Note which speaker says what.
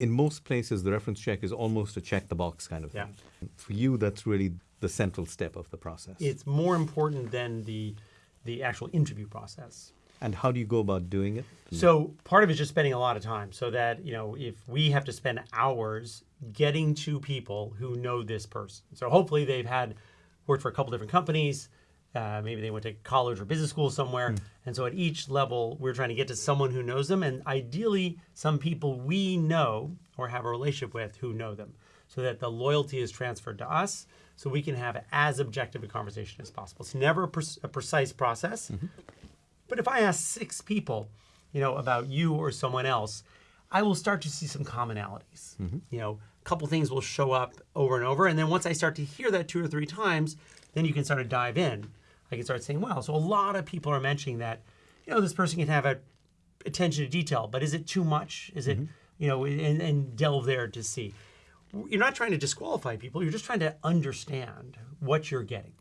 Speaker 1: in most places, the reference check is almost a check the box kind of thing. Yeah. For you, that's really the central step of the process.
Speaker 2: It's more important than the the actual interview process.
Speaker 1: and how do you go about doing it?
Speaker 2: So part of it is just spending a lot of time so that, you know, if we have to spend hours getting to people who know this person. So hopefully they've had worked for a couple different companies. Uh, maybe they went to college or business school somewhere. And so at each level, we're trying to get to someone who knows them and ideally some people we know or have a relationship with who know them so that the loyalty is transferred to us so we can have as objective a conversation as possible. It's never a, pre- a precise process. But if I ask six people, you know, about you or someone else, I will start to see some commonalities. Mm-hmm. You know, a couple things will show up over and over, and then once I start to hear that two or three times, then you can start to dive in. I can start saying, "Wow!" So a lot of people are mentioning that, you know, this person can have a attention to detail, but is it too much? Is it, mm-hmm. you know, and, and delve there to see. You're not trying to disqualify people. You're just trying to understand what you're getting.